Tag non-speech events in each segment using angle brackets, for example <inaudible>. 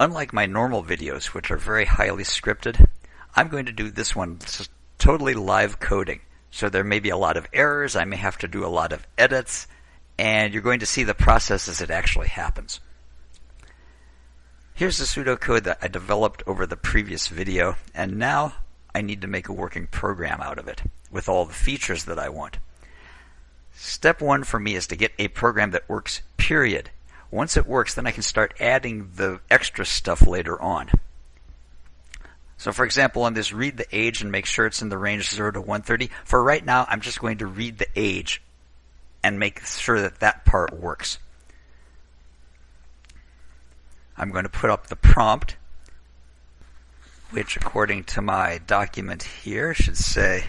Unlike my normal videos, which are very highly scripted, I'm going to do this one totally live coding. So there may be a lot of errors, I may have to do a lot of edits, and you're going to see the process as it actually happens. Here's the pseudocode that I developed over the previous video, and now I need to make a working program out of it with all the features that I want. Step one for me is to get a program that works, period. Once it works, then I can start adding the extra stuff later on. So for example, on this read the age and make sure it's in the range 0 to 130, for right now, I'm just going to read the age and make sure that that part works. I'm going to put up the prompt, which according to my document here should say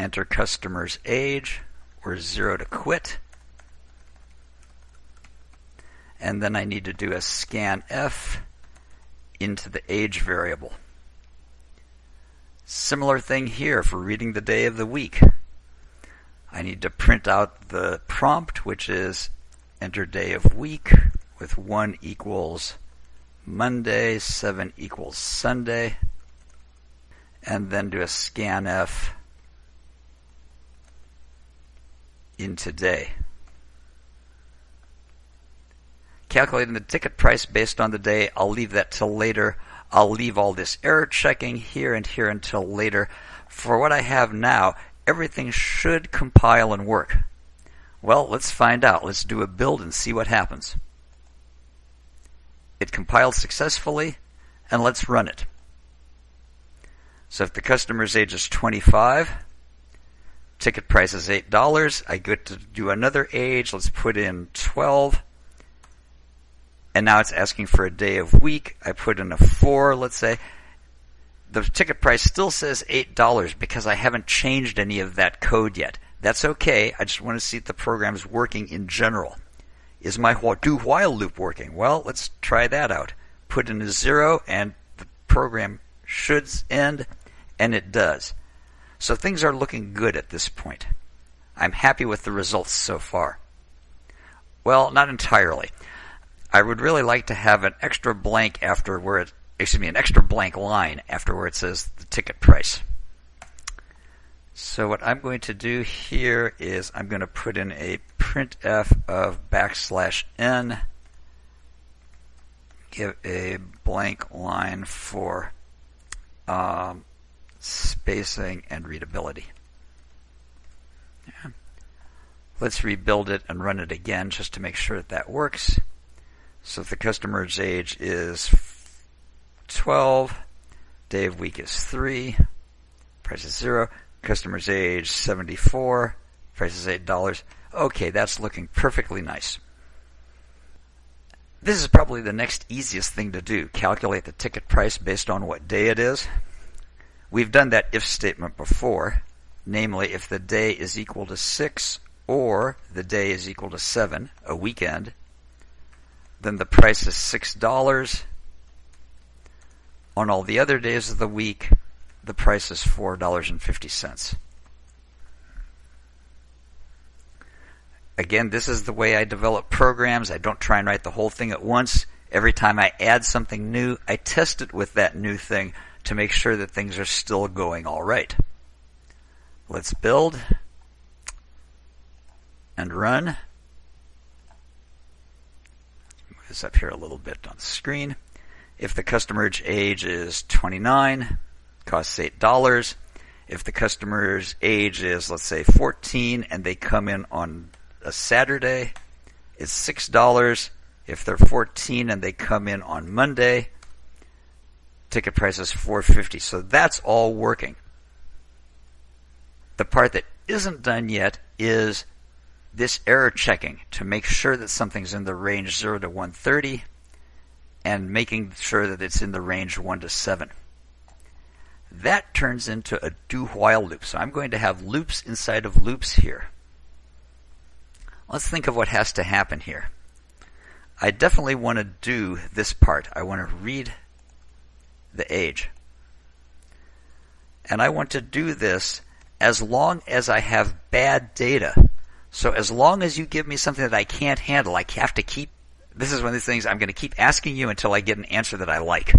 enter customer's age or 0 to quit and then I need to do a scanf into the age variable. Similar thing here for reading the day of the week. I need to print out the prompt, which is enter day of week with 1 equals Monday, 7 equals Sunday, and then do a scanf into day. Calculating the ticket price based on the day. I'll leave that till later. I'll leave all this error checking here and here until later. For what I have now, everything should compile and work. Well, let's find out. Let's do a build and see what happens. It compiled successfully, and let's run it. So if the customer's age is 25, ticket price is $8, I get to do another age. Let's put in 12 and now it's asking for a day of week. I put in a four, let's say. The ticket price still says $8 because I haven't changed any of that code yet. That's okay. I just want to see if the program is working in general. Is my do while loop working? Well, let's try that out. Put in a zero and the program should end, and it does. So things are looking good at this point. I'm happy with the results so far. Well, not entirely. I would really like to have an extra blank after where it, excuse me, an extra blank line after where it says the ticket price. So what I'm going to do here is I'm going to put in a printf of backslash n, give a blank line for um, spacing and readability. Yeah. Let's rebuild it and run it again just to make sure that that works. So if the customer's age is 12, day of week is 3, price is 0, customer's age 74, price is $8. Okay, that's looking perfectly nice. This is probably the next easiest thing to do, calculate the ticket price based on what day it is. We've done that if statement before, namely if the day is equal to 6 or the day is equal to 7, a weekend, then the price is $6. On all the other days of the week, the price is $4.50. Again, this is the way I develop programs. I don't try and write the whole thing at once. Every time I add something new, I test it with that new thing to make sure that things are still going all right. Let's build and run this up here a little bit on the screen. If the customer's age is 29, costs $8. If the customer's age is, let's say, 14 and they come in on a Saturday, it's $6. If they're 14 and they come in on Monday, ticket price is 450. So that's all working. The part that isn't done yet is this error checking to make sure that something's in the range 0 to 130 and making sure that it's in the range 1 to 7. That turns into a do while loop. So I'm going to have loops inside of loops here. Let's think of what has to happen here. I definitely want to do this part. I want to read the age. And I want to do this as long as I have bad data so as long as you give me something that I can't handle, I have to keep This is one of these things I'm going to keep asking you until I get an answer that I like.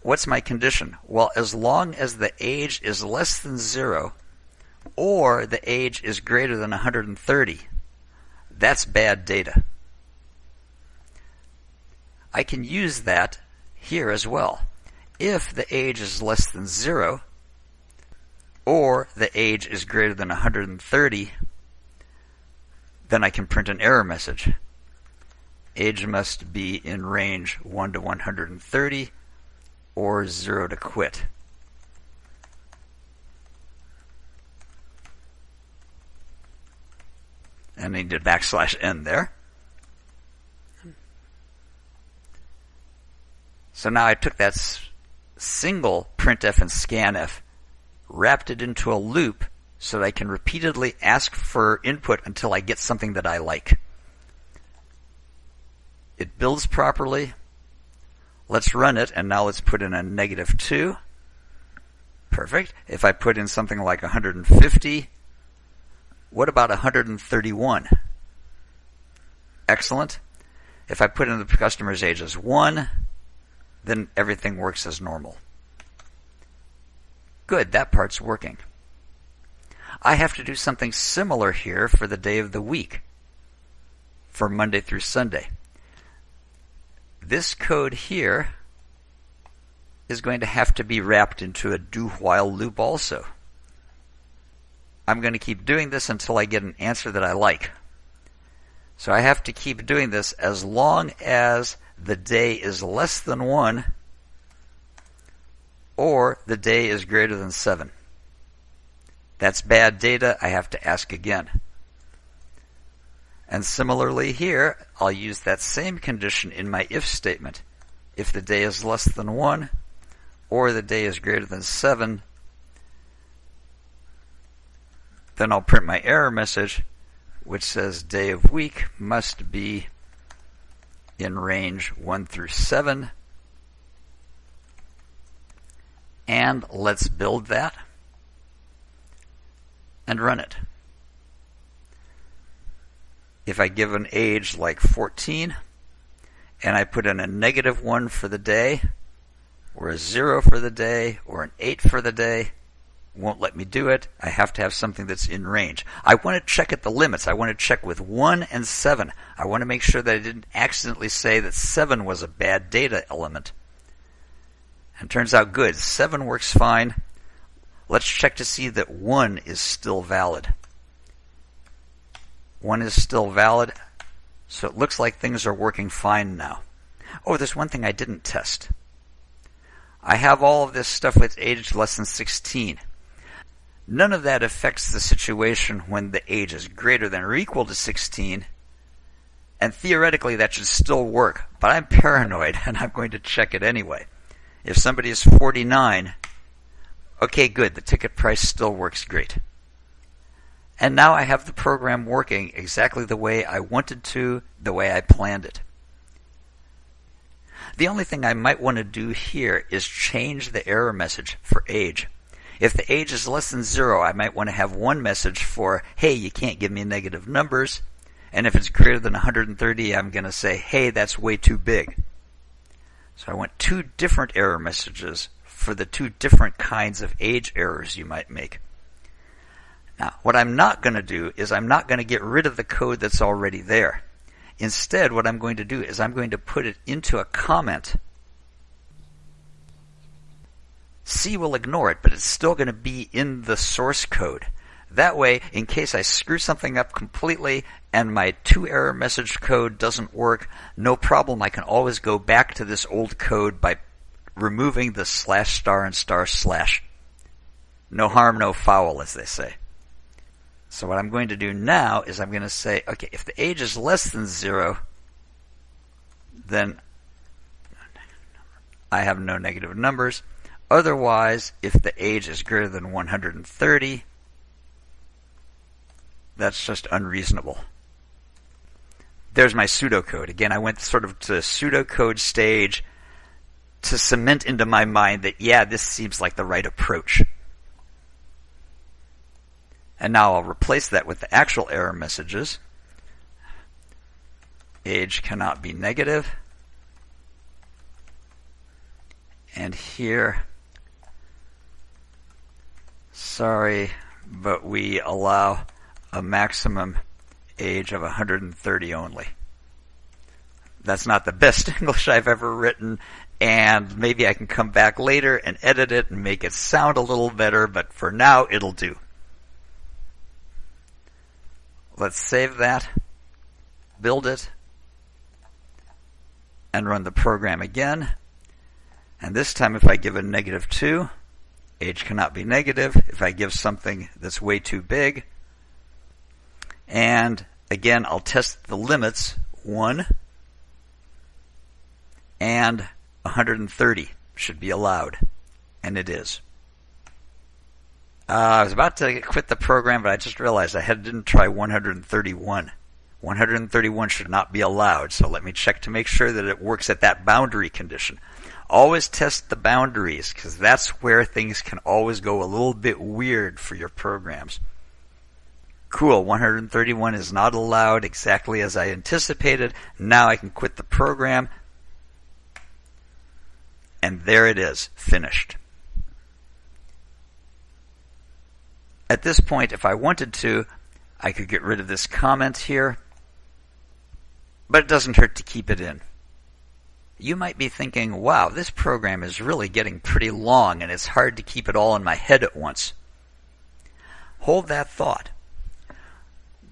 What's my condition? Well, as long as the age is less than zero or the age is greater than 130, that's bad data. I can use that here as well. If the age is less than zero or the age is greater than 130, then I can print an error message. Age must be in range 1 to 130 or 0 to quit. And I need a backslash n there. So now I took that single printf and scanf, wrapped it into a loop so that I can repeatedly ask for input until I get something that I like. It builds properly. Let's run it, and now let's put in a negative 2. Perfect. If I put in something like 150, what about 131? Excellent. If I put in the customer's age as 1, then everything works as normal. Good, that part's working. I have to do something similar here for the day of the week, for Monday through Sunday. This code here is going to have to be wrapped into a do while loop also. I'm going to keep doing this until I get an answer that I like. So I have to keep doing this as long as the day is less than 1 or the day is greater than 7. That's bad data. I have to ask again. And similarly here, I'll use that same condition in my if statement. If the day is less than 1 or the day is greater than 7, then I'll print my error message which says day of week must be in range 1 through 7. And let's build that and run it. If I give an age like 14 and I put in a negative 1 for the day, or a 0 for the day, or an 8 for the day, won't let me do it. I have to have something that's in range. I want to check at the limits. I want to check with 1 and 7. I want to make sure that I didn't accidentally say that 7 was a bad data element. And turns out good. 7 works fine. Let's check to see that 1 is still valid. 1 is still valid. So it looks like things are working fine now. Oh, there's one thing I didn't test. I have all of this stuff with age less than 16. None of that affects the situation when the age is greater than or equal to 16. And theoretically, that should still work. But I'm <laughs> paranoid and I'm going to check it anyway. If somebody is 49, okay, good, the ticket price still works great. And now I have the program working exactly the way I wanted to, the way I planned it. The only thing I might want to do here is change the error message for age. If the age is less than zero, I might want to have one message for, hey, you can't give me negative numbers. And if it's greater than 130, I'm going to say, hey, that's way too big. So I want two different error messages for the two different kinds of age errors you might make. Now, what I'm not going to do is I'm not going to get rid of the code that's already there. Instead, what I'm going to do is I'm going to put it into a comment C will ignore it, but it's still going to be in the source code. That way, in case I screw something up completely and my two error message code doesn't work, no problem. I can always go back to this old code by removing the slash star and star slash. No harm, no foul, as they say. So what I'm going to do now is I'm going to say, okay, if the age is less than zero, then I have no negative numbers. Otherwise, if the age is greater than 130, that's just unreasonable. There's my pseudocode. Again, I went sort of to pseudocode stage to cement into my mind that, yeah, this seems like the right approach. And now I'll replace that with the actual error messages. age cannot be negative. And here, sorry, but we allow a maximum age of 130 only. That's not the best <laughs> English I've ever written, and maybe I can come back later and edit it and make it sound a little better, but for now it'll do. Let's save that, build it, and run the program again. And this time if I give a negative 2, age cannot be negative. If I give something that's way too big, and again, I'll test the limits 1 and 130 should be allowed. And it is. Uh, I was about to quit the program, but I just realized I had, didn't try 131. 131 should not be allowed, so let me check to make sure that it works at that boundary condition. Always test the boundaries, because that's where things can always go a little bit weird for your programs. Cool, 131 is not allowed exactly as I anticipated. Now I can quit the program. And there it is, finished. At this point, if I wanted to, I could get rid of this comment here, but it doesn't hurt to keep it in. You might be thinking, wow, this program is really getting pretty long and it's hard to keep it all in my head at once. Hold that thought.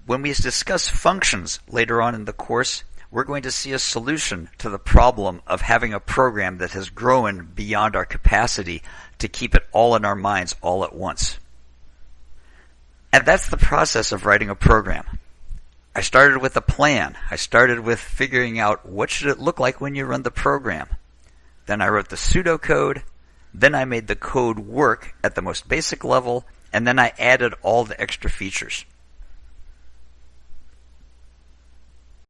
When we discuss functions later on in the course, we're going to see a solution to the problem of having a program that has grown beyond our capacity to keep it all in our minds all at once. And that's the process of writing a program. I started with a plan. I started with figuring out what should it look like when you run the program. Then I wrote the pseudocode. Then I made the code work at the most basic level. And then I added all the extra features.